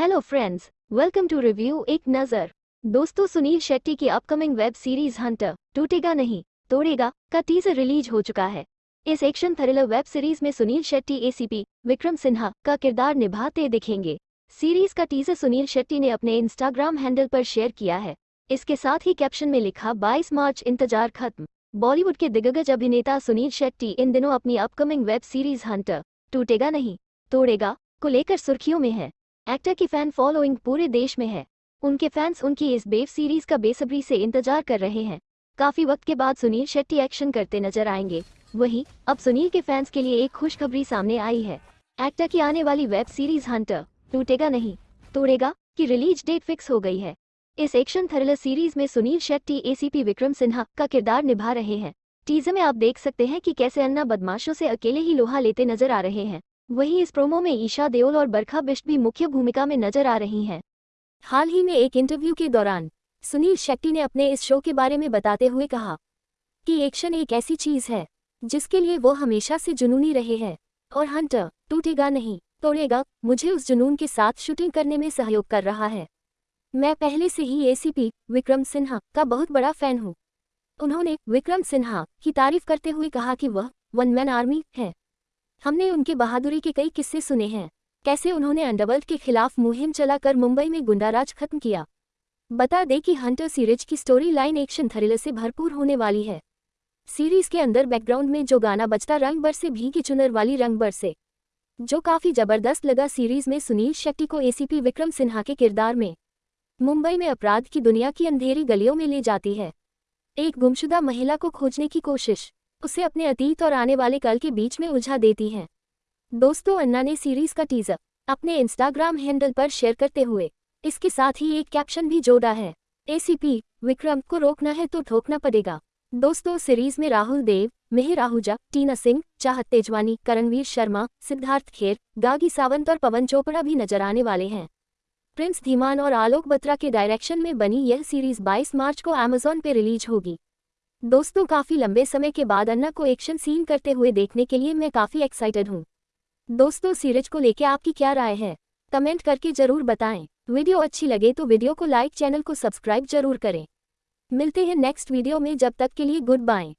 Hello friends welcome to review एक नज़र। दोस्तों सुनील शेट्टी की अपकमिंग वेब सीरीज़ हंटर टूटेगा नहीं, तोड़ेगा, का टीजर रिलीज़ हो चुका है। इस एक्शन थ्रिलर वेब सीरीज़ में सुनील शेट्टी एसीपी विक्रम सिन्हा, का किरदार निभाते दिखेंगे। सीरीज़ का टीजर सुनील शेट्टी ने अपने इंस्टाग्राम हैंडल पर शेयर किया है। इसके साथ ही कैप्शन में लिखा 22 मार्च, इंतज़ार खत्म। बॉलीवुड के दिग्गज अभिनेता सुनील शेट्टी इन दिनों अपनी अपकमिंग वेब सीरीज़ हंटर टूटेगा नहीं, तोड़ेगा, को लेकर सुर्खियों में है। एक्टर की फ़ैन फॉलोइंग पूरे देश में है। उनके फैंस उनकी इस बेव सीरीज़ का बेसब्री से इंतज़ार कर रहे हैं। काफ़ी वक्त के बाद सुनील शेट्टी एक्शन करते नज़र आएँगे। वहीं, अब सुनील के फैंस के लिए एक खुशखबरी सामने आई है। एक्टर की आने वाली वेब सीरीज़ हंटर, टूटेगा नहीं। तोड़ेगा की रिलीज़ डेट फिक्स हो गई है। इस एक्शन थ्रिलर सीरीज़ में सुनील शेट्टी एसीपी विक्रम सिन्हा का किरदार निभा रहे हैं। टीजर में आप देख सकते हैं कि कैसे अन्ना बदमाशों से अकेले ही लोहा लेते नज़र आ रहे हैं। वहीं इस प्रोमो में ईशा देओल और बरखा बिष्ट भी मुख्य भूमिका में नज़र आ रही हैं। हाल ही में एक इंटरव्यू के दौरान, सुनील शेट्टी ने अपने इस शो के बारे में बताते हुए कहा कि एक्शन एक ऐसी चीज़ है, जिसके लिए वो हमेशा से जुनूनी रहे हैं, और हंटर टूटेगा नहीं, तोड़ेगा, मुझे उस जुनून के साथ शूटिंग करने में सहयोग कर रहा है। मैं पहले से ही एसीपी विक्रम सिन्हा, का बहुत बड़ा फ़ैन हूँ। उन्होंने विक्रम सिन्हा की तारीफ़ करते हुए कहा कि वह वन मैन आर्मी है। हमने उनके बहादुरी के कई किस्से सुने हैं। कैसे उन्होंने अंडरवर्ल्ड के खिलाफ मुहिम चलाकर मुंबई में गुंडाराज खत्म किया। बता दें कि हंटर सीरीज़ की स्टोरी लाइन एक्शन थ्रिलर से भरपूर होने वाली है। सीरीज़ के अंदर बैकग्राउंड में जो गाना बजता रंग बर से भीगी चुनर वाली रंग बर से, जो काफ़ी ज़बरदस्त लगा सीरीज़ में सुनील शेट्टी को एसीपी विक्रम सिन्हा के किरदार में। मुंबई में अपराध की दुनिया की अंधेरी गलियों में ले जाती है। एक गुमशुदा महिला को खोजने की कोशिश। उसे अपने अतीत और आने वाले कल के बीच में उलझा देती हैं। दोस्तों, अन्ना ने सीरीज़ का टीजर अपने इंस्टाग्राम हैंडल पर शेयर करते हुए इसके साथ ही एक कैप्शन भी जोड़ा है। एसीपी विक्रम को रोकना है तो ठोकना पड़ेगा। दोस्तों सीरीज़ में राहुल देव मेहर आहूजा टीना सिंह, चाहत तेजवानी, करणवीर शर्मा, सिद्धार्थ खेर, गागी सावंत और पवन चोपड़ा भी नज़र आने वाले हैं। प्रिंस धीमान और आलोक बत्रा के डायरेक्शन में बनी यह सीरीज़ 22 मार्च को अमेजॉन पे रिलीज़ होगी। दोस्तों, काफ़ी लंबे समय के बाद अन्ना को एक्शन सीन करते हुए देखने के लिए मैं काफ़ी एक्साइटेड हूँ। दोस्तों, सीरीज़ को लेकर आपकी क्या राय है? कमेंट करके ज़रूर बताएँ। वीडियो अच्छी लगे तो वीडियो को लाइक चैनल को सब्सक्राइब ज़रूर करें। मिलते हैं नेक्स्ट वीडियो में, जब तक के लिए गुड बाय